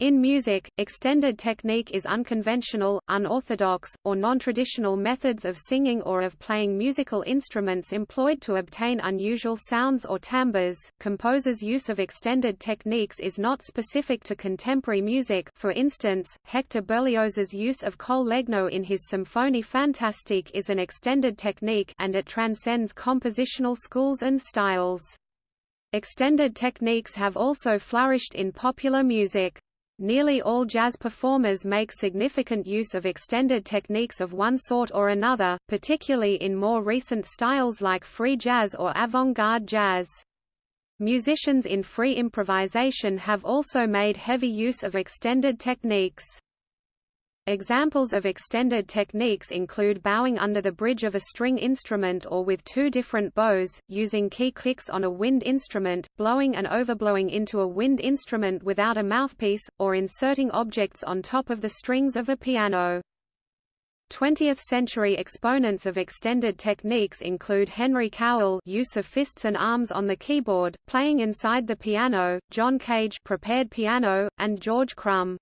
In music, extended technique is unconventional, unorthodox, or non-traditional methods of singing or of playing musical instruments employed to obtain unusual sounds or timbres. Composers' use of extended techniques is not specific to contemporary music. For instance, Hector Berlioz's use of col legno in his Symphonie Fantastique is an extended technique and it transcends compositional schools and styles. Extended techniques have also flourished in popular music. Nearly all jazz performers make significant use of extended techniques of one sort or another, particularly in more recent styles like free jazz or avant-garde jazz. Musicians in free improvisation have also made heavy use of extended techniques. Examples of extended techniques include bowing under the bridge of a string instrument or with two different bows, using key clicks on a wind instrument, blowing and overblowing into a wind instrument without a mouthpiece, or inserting objects on top of the strings of a piano. 20th-century exponents of extended techniques include Henry Cowell use of fists and arms on the keyboard, playing inside the piano, John Cage prepared piano, and George Crumb.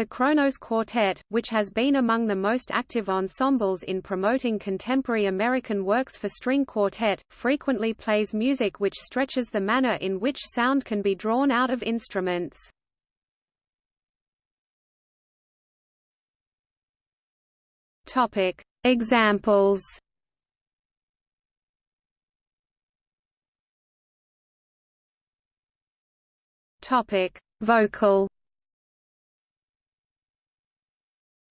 The Kronos Quartet, which has been among the most active ensembles in promoting contemporary American works for string quartet, frequently plays music which stretches the manner in which sound can be drawn out of instruments. Topic: Examples. Topic: Vocal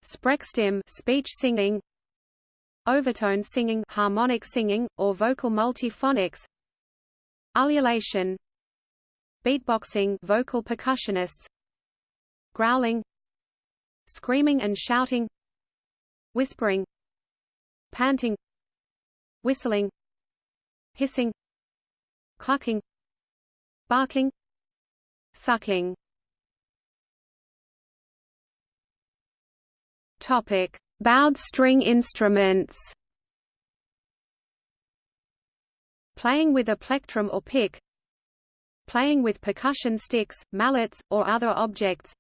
Sprechstimme speech singing Overtone singing harmonic singing, or vocal multiphonics Ululation Beatboxing vocal percussionists Growling Screaming and shouting Whispering Panting Whistling Hissing Clucking Barking Sucking Topic: Bowed string instruments. Playing with a plectrum or pick. Playing with percussion sticks, mallets, or other objects.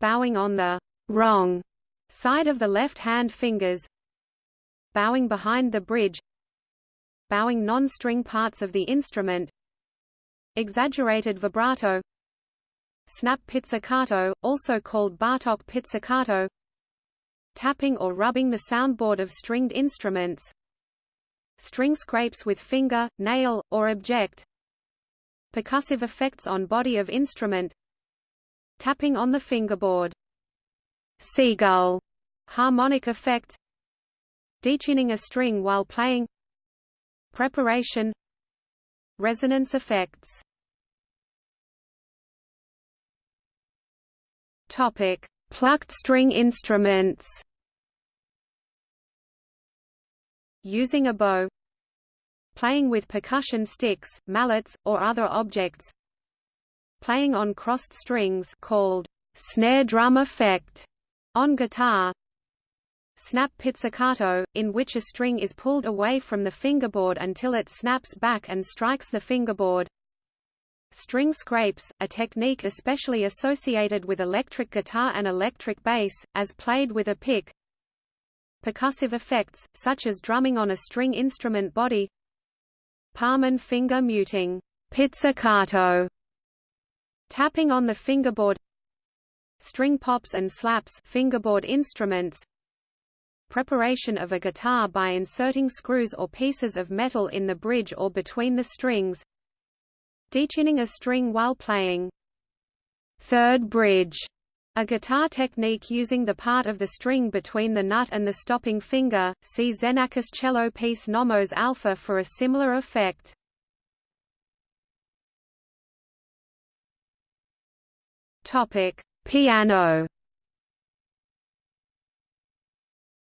Bowing on the wrong side of the left hand fingers. Bowing behind the bridge. Bowing non-string parts of the instrument. Exaggerated vibrato. Snap pizzicato, also called Bartok pizzicato tapping or rubbing the soundboard of stringed instruments, string scrapes with finger, nail, or object, percussive effects on body of instrument, tapping on the fingerboard, seagull, harmonic effects detuning a string while playing, preparation, resonance effects. Topic: Plucked string instruments Using a bow Playing with percussion sticks, mallets, or other objects Playing on crossed strings called snare drum effect on guitar Snap pizzicato, in which a string is pulled away from the fingerboard until it snaps back and strikes the fingerboard String scrapes, a technique especially associated with electric guitar and electric bass, as played with a pick. Percussive effects, such as drumming on a string instrument body. Palm and finger muting, pizzicato, tapping on the fingerboard. String pops and slaps, fingerboard instruments. Preparation of a guitar by inserting screws or pieces of metal in the bridge or between the strings. Detuning a string while playing. Third bridge a guitar technique using the part of the string between the nut and the stopping finger. See Xenakis cello piece Nomos alpha for a similar effect. Topic: Piano.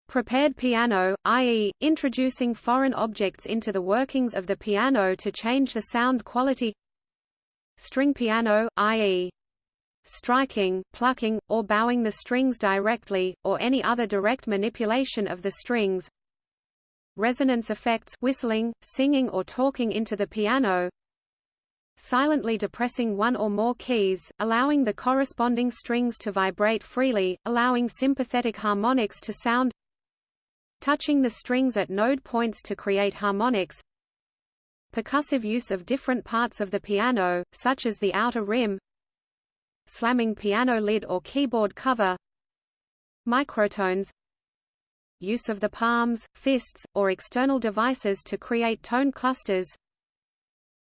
Prepared piano, i.e., introducing foreign objects into the workings of the piano to change the sound quality String piano, i.e. striking, plucking, or bowing the strings directly, or any other direct manipulation of the strings. Resonance effects whistling, singing or talking into the piano. Silently depressing one or more keys, allowing the corresponding strings to vibrate freely, allowing sympathetic harmonics to sound. Touching the strings at node points to create harmonics percussive use of different parts of the piano, such as the outer rim slamming piano lid or keyboard cover microtones use of the palms, fists, or external devices to create tone clusters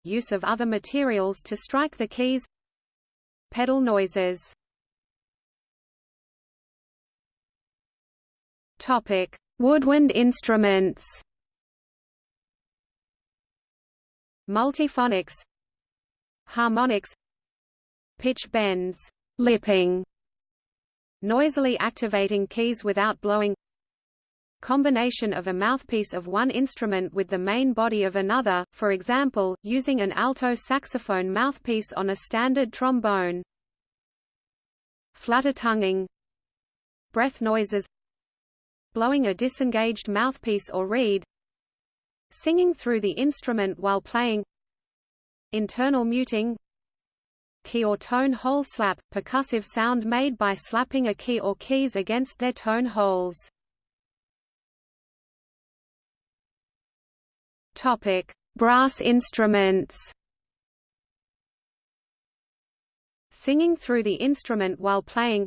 use of other materials to strike the keys pedal noises. Topic woodwind instruments multiphonics harmonics pitch bends lipping noisily activating keys without blowing combination of a mouthpiece of one instrument with the main body of another, for example, using an alto saxophone mouthpiece on a standard trombone. Flutter tonguing Breath noises Blowing a disengaged mouthpiece or reed Singing through the instrument while playing Internal muting Key or tone hole slap, percussive sound made by slapping a key or keys against their tone holes. Topic: Brass instruments. Singing through the instrument while playing.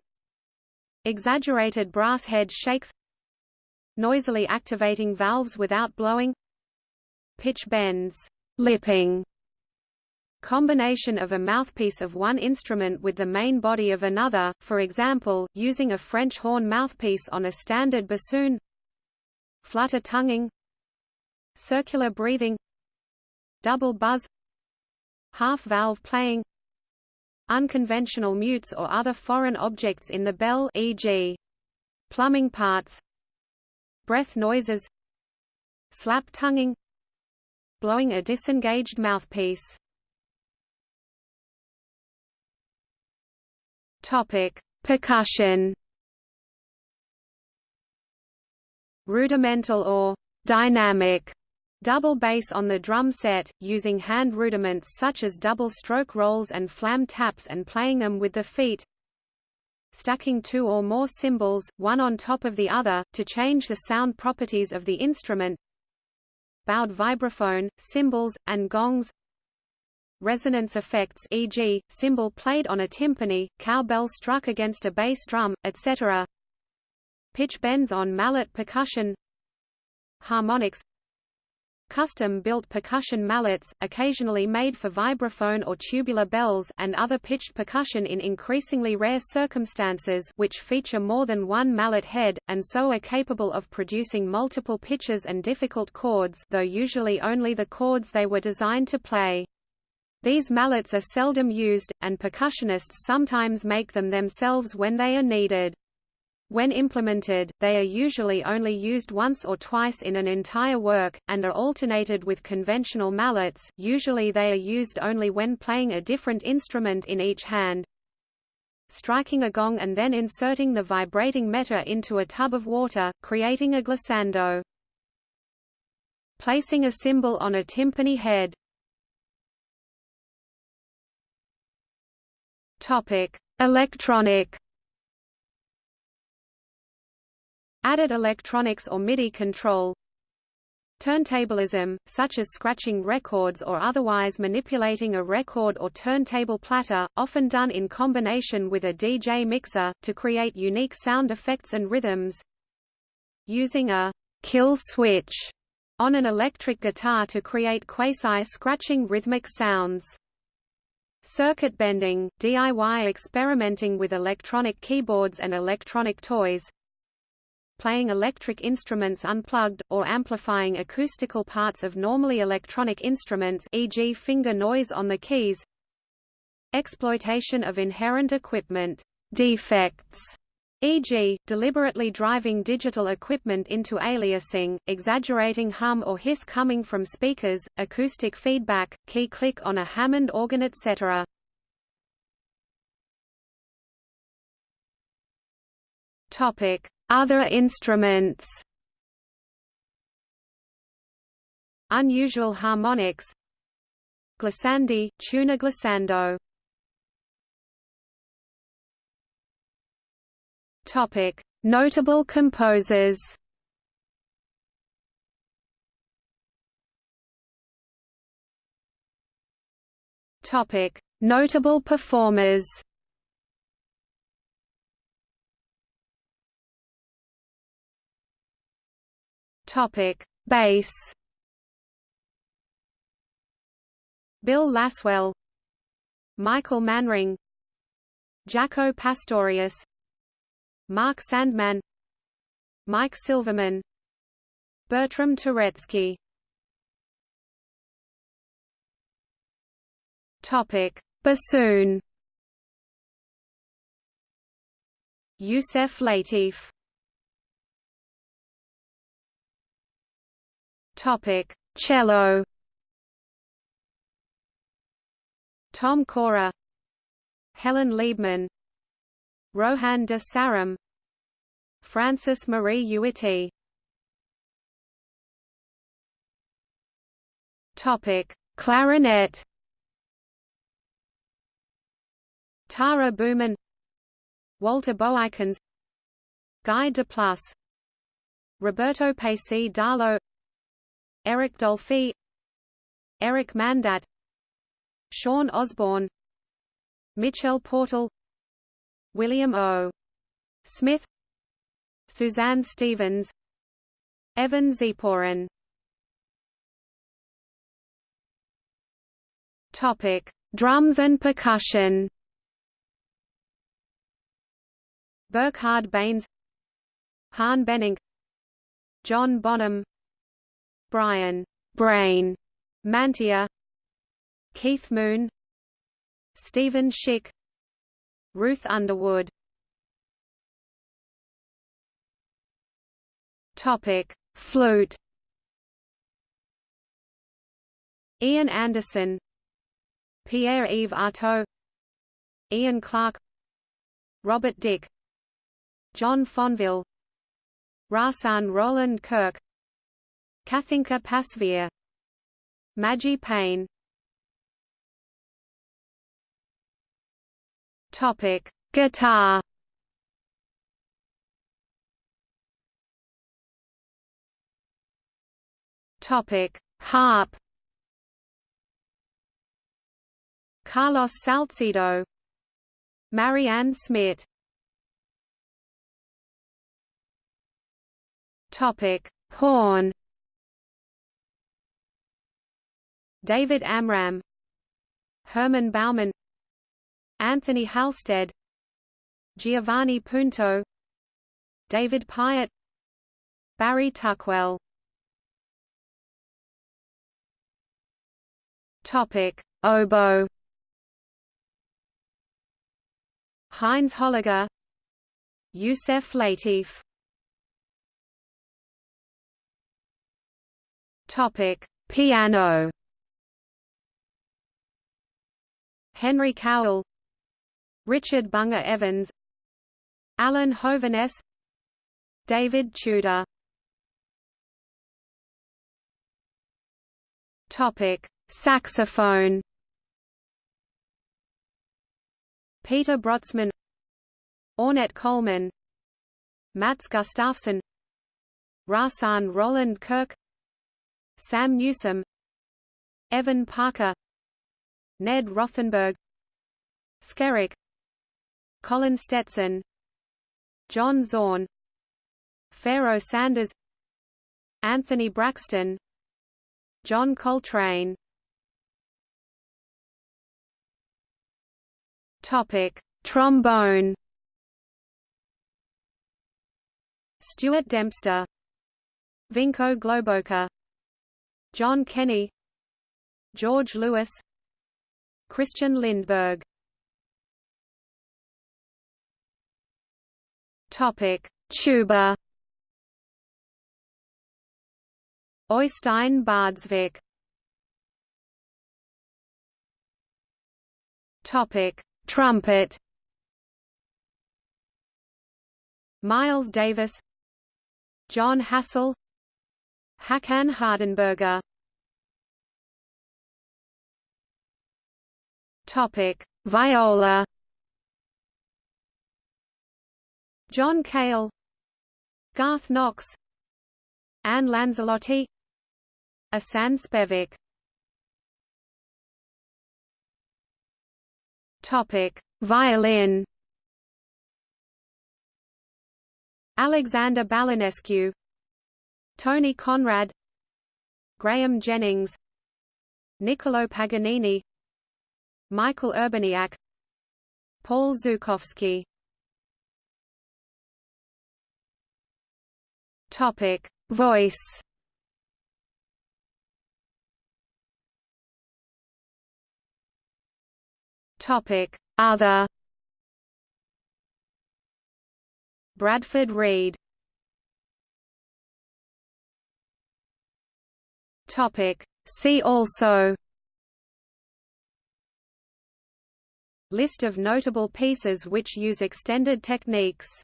Exaggerated brass head shakes. Noisily activating valves without blowing. Pitch bends, lipping. Combination of a mouthpiece of one instrument with the main body of another, for example, using a French horn mouthpiece on a standard bassoon. Flutter tonguing circular breathing double buzz half-valve playing unconventional mutes or other foreign objects in the bell e.g. plumbing parts breath noises slap tonguing blowing a disengaged mouthpiece topic percussion rudimental or dynamic Double bass on the drum set, using hand rudiments such as double stroke rolls and flam taps and playing them with the feet. Stacking two or more cymbals, one on top of the other, to change the sound properties of the instrument. Bowed vibraphone, cymbals, and gongs. Resonance effects e.g., cymbal played on a timpani, cowbell struck against a bass drum, etc. Pitch bends on mallet percussion Harmonics Custom-built percussion mallets, occasionally made for vibraphone or tubular bells and other pitched percussion in increasingly rare circumstances which feature more than one mallet head, and so are capable of producing multiple pitches and difficult chords though usually only the chords they were designed to play. These mallets are seldom used, and percussionists sometimes make them themselves when they are needed. When implemented, they are usually only used once or twice in an entire work, and are alternated with conventional mallets usually they are used only when playing a different instrument in each hand. Striking a gong and then inserting the vibrating meter into a tub of water, creating a glissando. Placing a cymbal on a timpani head. Topic: Electronic Added electronics or MIDI control Turntablism, such as scratching records or otherwise manipulating a record or turntable platter, often done in combination with a DJ mixer, to create unique sound effects and rhythms. Using a kill switch on an electric guitar to create quasi-scratching rhythmic sounds. Circuit bending, DIY experimenting with electronic keyboards and electronic toys, playing electric instruments unplugged, or amplifying acoustical parts of normally electronic instruments e.g. finger noise on the keys exploitation of inherent equipment defects e.g., deliberately driving digital equipment into aliasing, exaggerating hum or hiss coming from speakers, acoustic feedback, key click on a Hammond organ etc. Topic: other instruments Unusual harmonics Glissandi, tuner glissando. Topic: Notable composers. Topic: Notable performers. Topic: Bass. Bill Laswell, Michael Manring, Jaco Pastorius, Mark Sandman, Mike Silverman, Bertram Turetzky. Topic: Bassoon. Yusef Lateef. Topic: Cello. Tom Cora, Helen Liebmann, Rohan de Saram, Frances-Marie Uitti. Topic: Clarinet. Tara Bouman Walter Boeykens Guy Deplus Roberto Paci Dalò Eric Dolphy Eric Mandat Sean Osborn Michel Portal William O. Smith Suzanne Stephens Evan Ziporyn Topic: Drums and percussion. Burkhard Beins Han Bennink John Bonham Bryan Brain Mantia Keith Moon Steven Schick Ruth Underwood. Topic Flute. Ian Anderson Pierre-Yves Artaud Ian Clarke Robert Dick John Fonville Rahsaan Roland Kirk Kathinka Pasveer Maggi Payne. Topic Guitar. Topic Harp. Carlos Salzedo. Marianne Smith. Topic: Horn. David Amram, Hermann Baumann Anthony Halstead, Giovanni Punto, David Pyatt, Barry Tuckwell. Topic: Oboe. Heinz Holliger, Yusef Lateef. Topic: Piano. Henry Cowell, Richard Bunger Evans, Alan Hovhaness, David Tudor. Topic: Saxophone. Peter Brötzmann, Ornette Coleman, Mats Gustafsson, Rahsaan Roland Kirk, Sam Newsome, Evan Parker Ned Rothenberg Skerik Colin Stetson John Zorn Pharoah Sanders Anthony Braxton John Coltrane Topic: Trombone. Stuart Dempster, Vinko Globokar, John Kenny George Lewis Christian Lindberg. Topic Tuba. Oystein Baadsvik Topic Trumpet. Miles Davis. Jon Hassell Hakan Hardenberger Topic: Viola. John Cale, Garth Knox, Anne Lanzilotti, Asan Spevic. Topic: Violin. Alexander Balanescu, Tony Conrad, Graham Jennings, Niccolo Paganini, Michael Urbaniak, Paul Zukofsky. Topic: Voice. Topic: Other. Bradford Reed. Topic: See also. List of notable pieces which use extended techniques